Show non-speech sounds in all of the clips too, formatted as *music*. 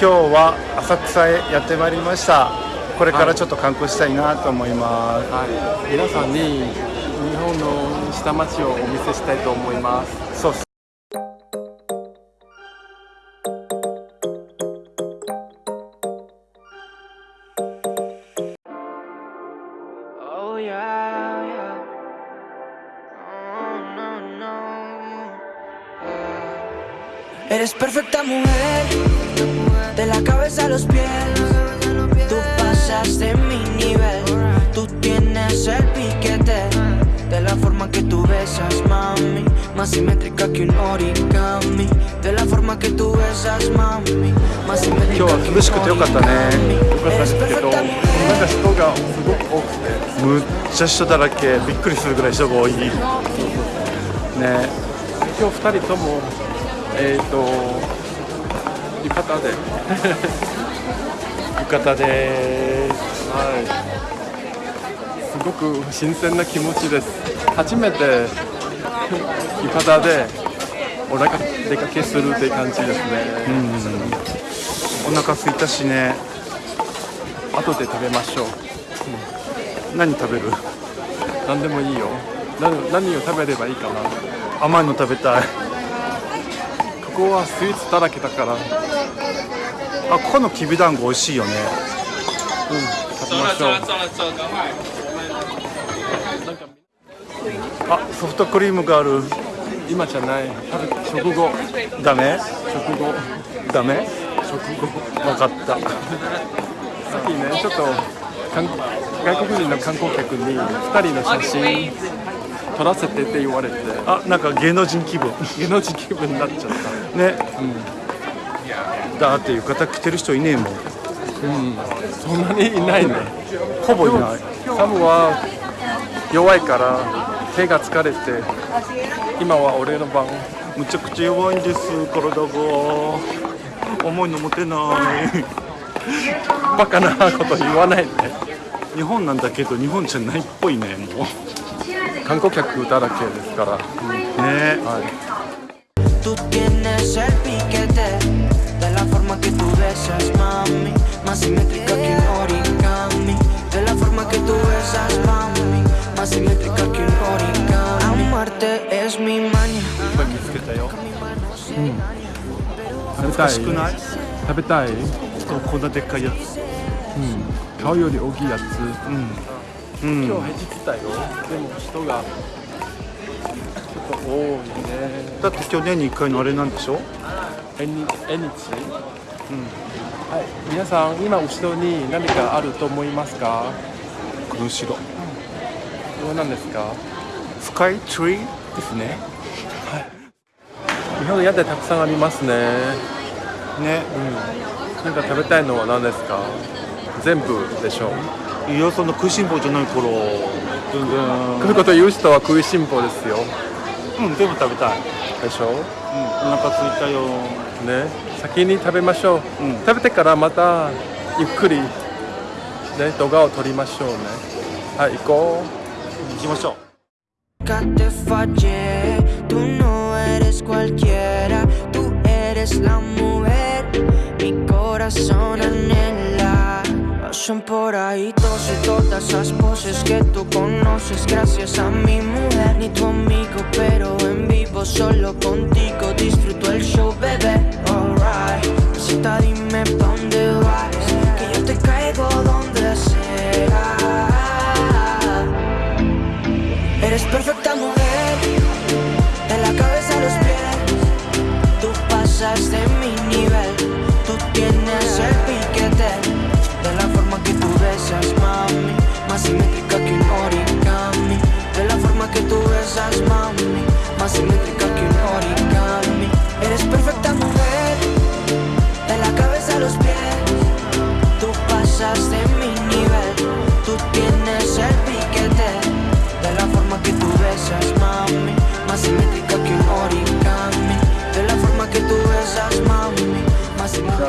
今日は浅草へやってまいりました。これからちょっと観光したいなと思います、はい、皆さんに日本の下町をお見せしたいと思います。そうっす「Eres perfecta mujer, de la cabeza a los pies. Tú pasas de mi nivel, tú tienes el piquete. De la forma que tú besas, mami, más simétrica que un origami. De la forma que tú besas, mami, más simétrica 今日は涼しくてよかったね Eres perfecta なん.か人がすごく多くて、むっちゃ人だらけびっくりするぐらい人が多いね今日二人ともえっ、と浴衣で、*laughs* 浴衣ではい、すごく新鮮な気持ちです。初めて *laughs* 浴衣でお出か出かけするって感じですね。お腹空いたしね後で食べましょう。何食べる？何でもいいよ。何何を食べればいいかな。甘いの食べたいここはスイーツだらけだから、うん、あここのきびだんご美味しいよね。食べましょう。あソフトクリームがある。今じゃない。食後。ダメ？食後。ダメ？食後。分かった。さっきねちょっと韓外国人の観光客に2人の写真撮らせてって言われて。あなんか芸能人気分。芸能人気分になっちゃった。ね、だって浴衣着てる人いねえもん。そんなにいないね。ほぼいない。サムは弱いから手が疲れて今は俺の番。むちゃくちゃ弱いんです体が。重いの持てない。バカなこと言わないで。日本なんだけど日本じゃないっぽいねもう。観光客だらけですから、ね。はい、Tú tienes el piquete De la forma que tú besas, mami Más simétrica que un origami De la forma que tú besas, mami Más simétrica que un origami Amarte es mi maña 食べたい少ない食べたい、こんなでっかいやつ顔より大きいやつうん今日平日だよでも人が多いね。だって去年に1回のあれなんでしょ？縁日縁日はい。皆さん今後ろに何かあると思いますか？この後ろ。どうなんですか？スカイツリーですね。日本の屋台たくさんありますね。ね。なんか食べたいのは何ですか？全部でしょう。いやその食いしん坊じゃない頃。全然こういうこと言う人は食いしん坊ですようん全部食べたい。でしょ？うんお腹空いたよ。ね。先に食べましょう、うん。食べてからまたゆっくりね動画を撮りましょうね。はい行こう。行きましょう。Nunca te fallé, tú no eres cualquiera, tú eres la mujer, mi corazón anhela. Pasan por ahí todos y todas esas poses que tú conoces. Gracias a mi mujer, ni tu amigo, pero en vivo solo contigo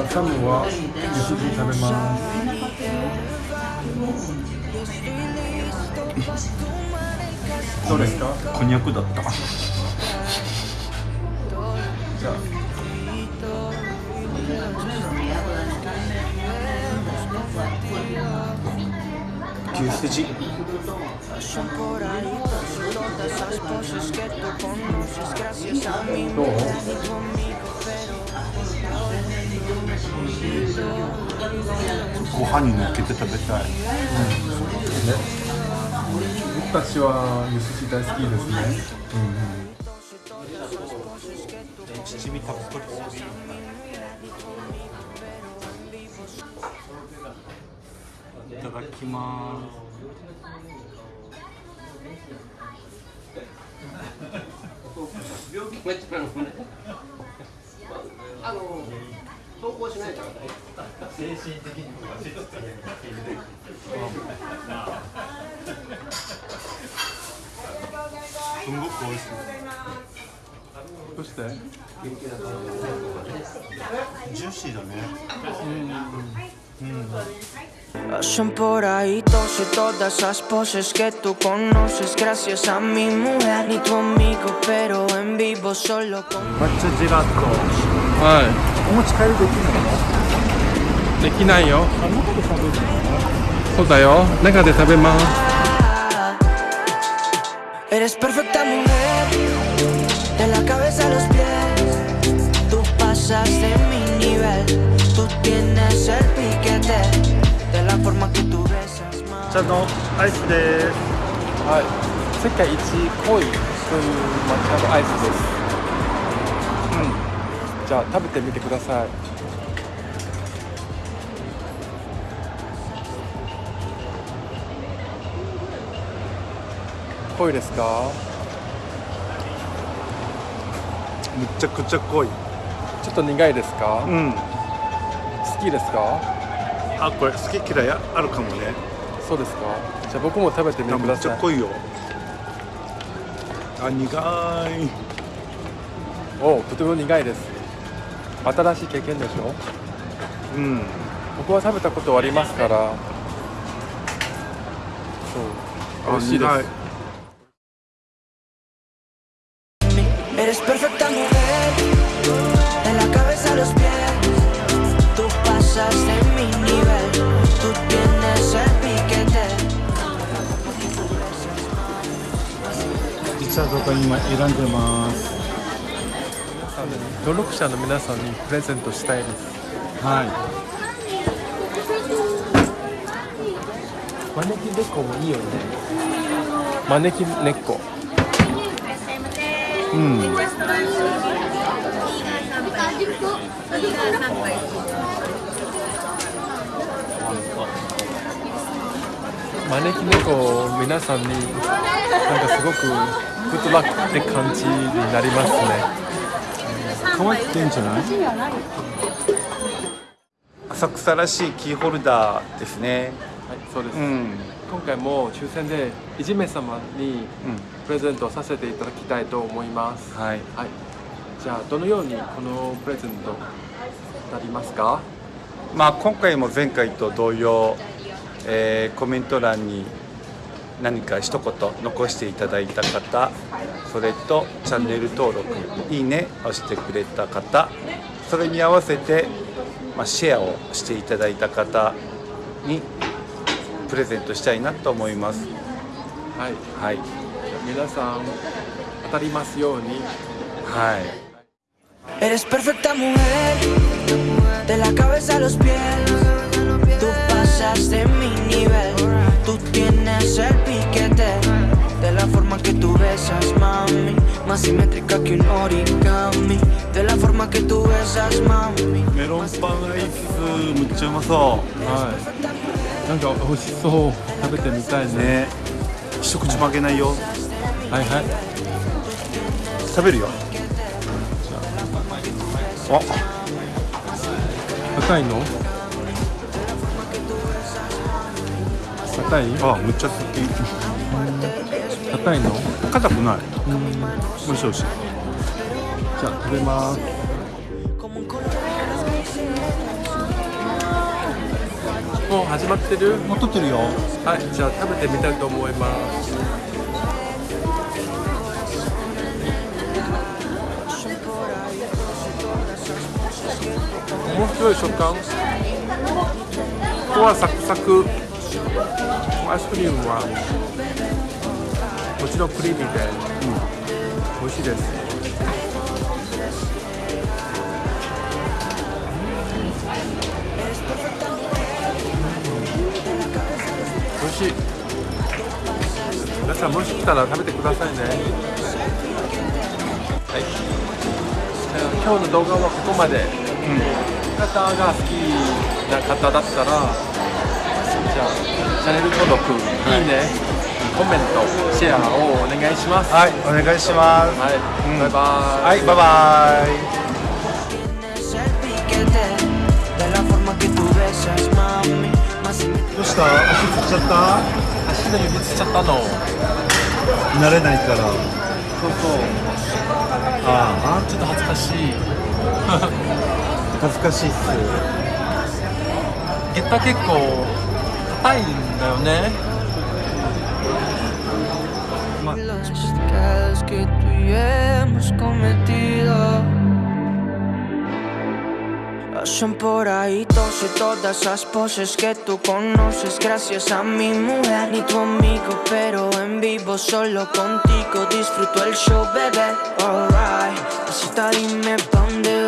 サムはゆすぎ食べますどれですかこんにゃくだった。じゃあ。牛すじ。どう？ご飯に乗っけて食べたい。僕たちは牛すじ大好きですね。七味たっぷりいただきますすんごく美味しいどうしてジューシーだね Son por ahí todas todas esas poses que tú conoces gracias a mi mujer. Ni tu amigo, pero en vivo solo con. 抹茶はお持ち帰りできるのいできないよあのこと食べるそうだよ中で食べます Eres perfecta mujer, de la cabeza a los pies. Tú pasas de mi nivel, tú tienes el piquete, de la forma que tú besas más. 茶のアイスですはい世界一濃いという抹茶のアイスですうんじゃあ食べてみてください。濃いですか？むちゃくちゃ濃い。ちょっと苦いですか、うん。好きですか？あこれ好き嫌いあるかもね。そうですか？じゃあ僕も食べてみてくめっちださいゃ濃いよ。あ苦い。おとても苦いです新しい経験でしょ？うん。僕は食べたことありますから。そう。美味しいです。ピザとか今選んでます。登録者の皆さんにプレゼントしたいです。はい。招き猫もいいよね。招き猫。うん。招き猫皆さんになんかすごくグッドラックって感じになりますね可愛くてんじゃない浅草らしいキーホルダーですね。はいそうです、うん。今回も抽選でいじめ様にうプレゼントさせていただきたいと思います。んはい。はい。じゃあどのようにこのプレゼントなりますか？まあ今回も前回と同様、えーコメント欄に何か一言残していただいた方それとチャンネル登録いいねをしてくれた方それに合わせて、まあ、シェアをしていただいた方にプレゼントしたいなと思います。はい。はい。皆さん当たりますように。はい。Eres perfecta mujer, de la cabeza a los pies. Tú pasas de mi nivel, tienes el piquete. De la forma que tú besas, mami, más simétrica que un origami. De la forma que tú besas, mami. メロンパンアイスむっちゃうまそはいなんか美味しそう食べてみたいうねね一口もあげないよはいはい食べるよあ硬いの硬い？あむっちゃ好き硬いの？硬くない。美味しい美味しい。じゃあ食べます.もう始まってる？もう撮ってるよ。はいじゃあ食べてみたいと思います。面白い食感。ここはサクサクアイスクリームはもちろんクリーミーで、美味しいです。美味しい。皆さんもし来たら食べてくださいね。はい。今日の動画はここまで、方が好きな方だったらじゃあチャンネル登録、い、いねコメントシェアをお願いします。はいお願いします。はい、うん。バイバイ。はいバイバイ。どうした？足つっちゃった？足の指つっちゃったの。慣れないから。そうそう。あちょっと恥ずかしい。あ恥ずかしいっす。ゲッター結構硬いんだよね los pecados que tú y yo hemos cometido. Son por ahí todos y todas esas poses que tú conoces gracias a mi mujer ni tu amigo pero en vivo solo contigo disfruto el show bebé alright Pasita dime pa' dónde vas